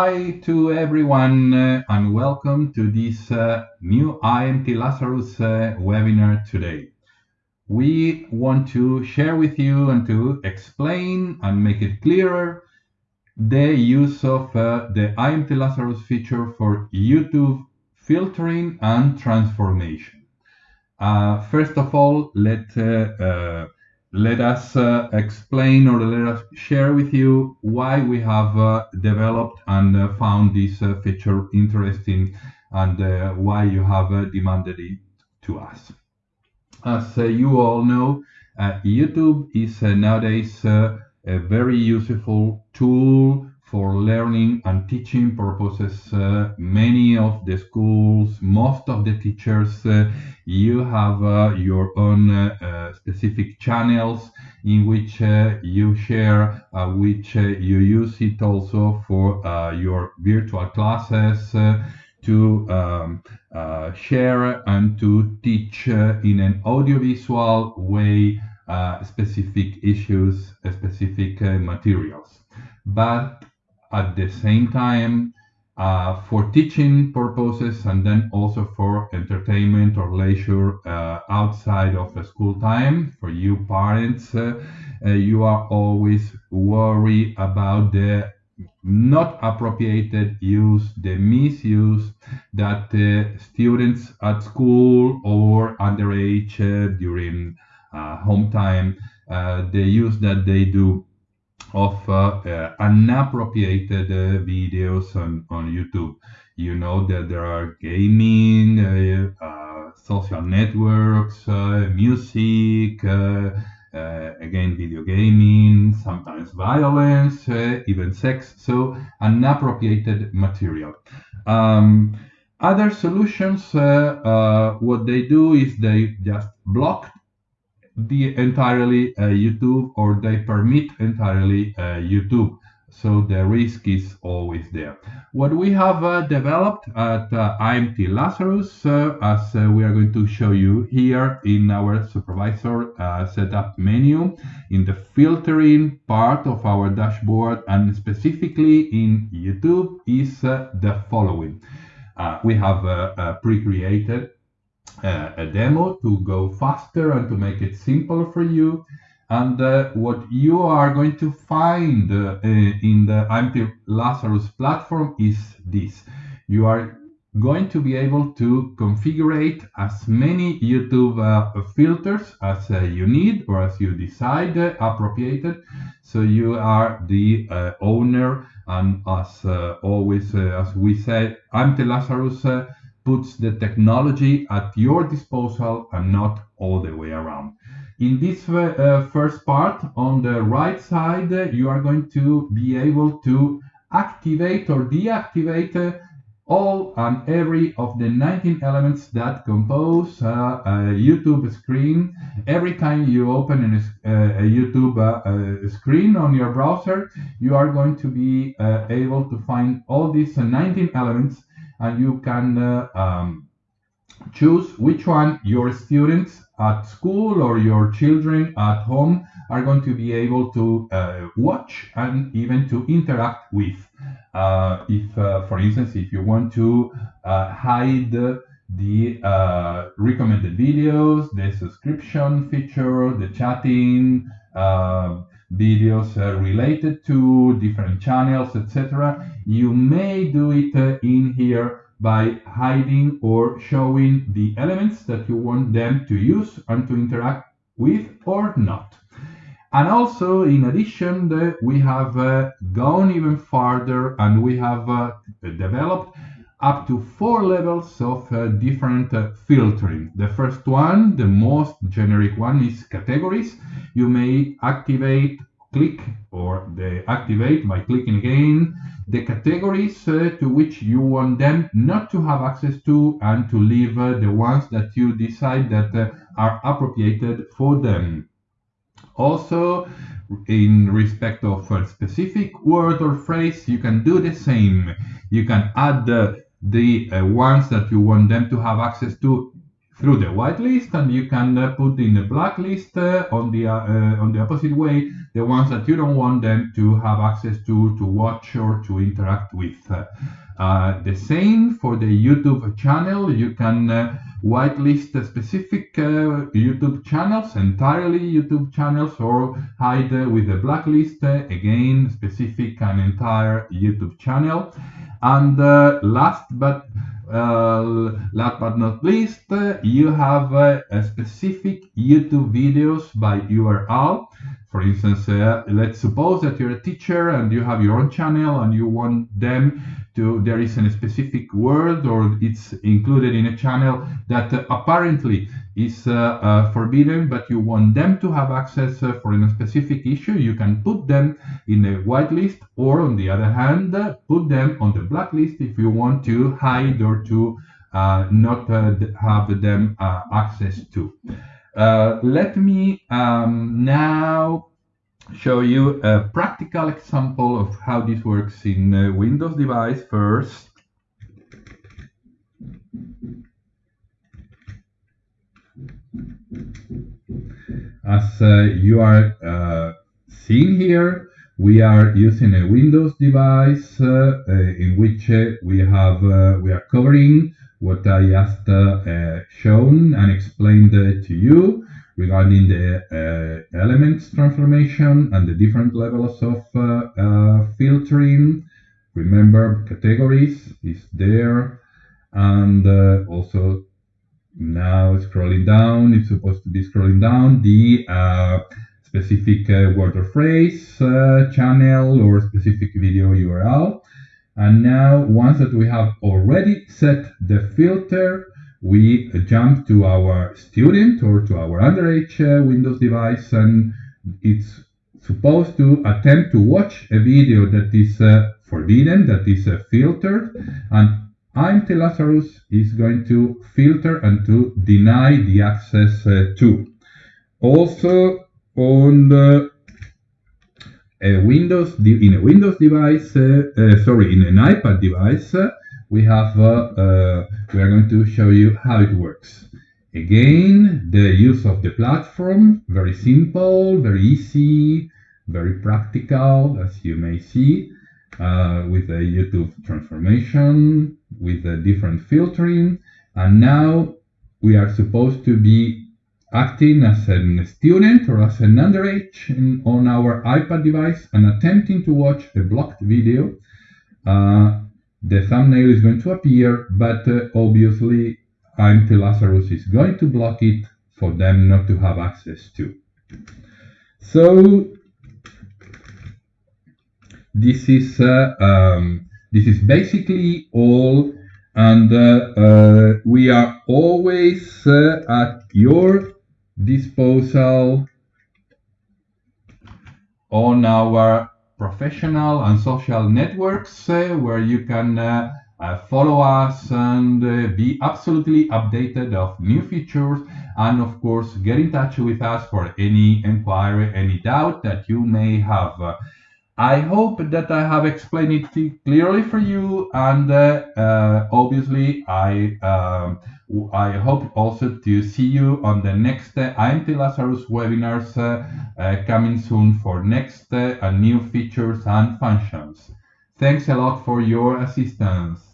Hi to everyone uh, and welcome to this uh, new IMT Lazarus uh, webinar today. We want to share with you and to explain and make it clearer the use of uh, the IMT Lazarus feature for YouTube filtering and transformation. Uh, first of all, let uh, let us uh, explain or let us share with you why we have uh, developed and uh, found this uh, feature interesting and uh, why you have uh, demanded it to us. As you all know, YouTube is nowadays a very useful tool for learning and teaching purposes. Uh, many of the schools, most of the teachers, uh, you have uh, your own uh, uh, specific channels in which uh, you share, which you use it also for your virtual classes to um, share and to teach in an audiovisual way specific issues, specific materials. But at the same time uh, for teaching purposes and then also for entertainment or leisure uh, outside of the school time for you parents uh, uh you are always worried about the not appropriated use the misuse that students at school or underage uh, during uh, home time the use that they do of uh, uh, unappropriated uh, videos on, on YouTube. You know that there are gaming, social networks, music, again, video gaming, sometimes violence, even sex, so unappropriated material. Um, other solutions, uh, uh, what they do is they just block the entirely uh, YouTube or they permit entirely uh, YouTube. So the risk is always there. What we have uh, developed at uh, IMT Lazarus, uh, as uh, we are going to show you here in our supervisor setup menu, in the filtering part of our dashboard and specifically in YouTube is the following. we have pre-created uh, a demo to go faster and to make it simpler for you. And uh, what you are going to find uh, in the IMT Lazarus platform is this. You are going to be able to configure as many YouTube uh, filters as uh, you need or as you decide uh, appropriated. So you are the owner and as always, as we say, IMT Lazarus puts the technology at your disposal and not all the way around. In this uh, first part, on the right side, uh, you are going to be able to activate or deactivate uh, all and every of the 19 elements that compose uh, a YouTube screen. Every time you open an, uh, a YouTube uh, screen on your browser, you are going to be able to find all these 19 elements and you can uh, um, choose which one your students at school or your children at home are going to be able to uh, watch and even to interact with. Uh, if, uh, for instance, if you want to uh, hide the uh, recommended videos, the subscription feature, the chatting, videos related to different channels, etc. You may do it uh, in here by hiding or showing the elements that you want them to use and to interact with or not. And also, in addition, the, we have uh, gone even farther and we have uh, developed up to four levels of uh, different uh, filtering. The first one, the most generic one, is categories. You may activate, click, or the activate by clicking again the categories uh, to which you want them not to have access to and to leave uh, the ones that you decide that uh, are appropriated for them. Also, in respect of a specific word or phrase, you can do the same. You can add the uh, ones that you want them to have access to through the whitelist, and you can uh, put in the blacklist uh, on the uh, uh, on the opposite way the ones that you don't want them to have access to, to watch or to interact with. Uh, the same for the YouTube channel. You can uh, whitelist specific YouTube channels, entirely YouTube channels, or hide with a blacklist, again, specific and entire YouTube channel. And last but last but not least, uh, you have uh, specific YouTube videos by URL. For instance, uh, let's suppose that you're a teacher and you have your own channel and you want them to, there is a specific word or it's included in a channel that apparently is uh, uh, forbidden, but you want them to have access uh, for a specific issue, you can put them in a whitelist or on the other hand, put them on the blacklist if you want to hide or to not have them access to. Uh, let me um, now show you a practical example of how this works in a Windows device first. As uh, you are uh, seeing here, we are using a Windows device uh, uh in which uh, we have we are covering what I just uh, shown and explained uh, to you regarding the uh, elements transformation and the different levels of filtering. Remember, categories is there, and also now scrolling down, it's supposed to be scrolling down the uh, specific uh, word or phrase, uh, channel, or specific video URL. And now, once that we have already set the filter, we jump to our student or to our underage uh, Windows device, and it's supposed to attempt to watch a video that is uh, forbidden, that is uh, filtered, and IMT Lazarus is going to filter and to deny the access uh, to. Also, on the a Windows in a Windows device, uh, uh, sorry, in an iPad device, uh, we have we are going to show you how it works. Again, the use of the platform, very simple, very easy, very practical, as you may see, uh, with a YouTube transformation, with a different filtering. And now we are supposed to be acting as a student or as an underage in, on our iPad device and attempting to watch a blocked video, uh, the thumbnail is going to appear, but uh, obviously IMT Lazarus is going to block it for them not to have access to. So this is uh, um, this is basically all and uh, uh, we are always uh, at your disposal on our professional and social networks uh, where you can uh, uh, follow us and uh, be absolutely updated of new features and of course get in touch with us for any inquiry any doubt that you may have I hope that I have explained it clearly for you, and uh, uh, obviously I um, I hope also to see you on the next uh, IMT Lazarus webinars coming soon for next uh, new features and functions. Thanks a lot for your assistance.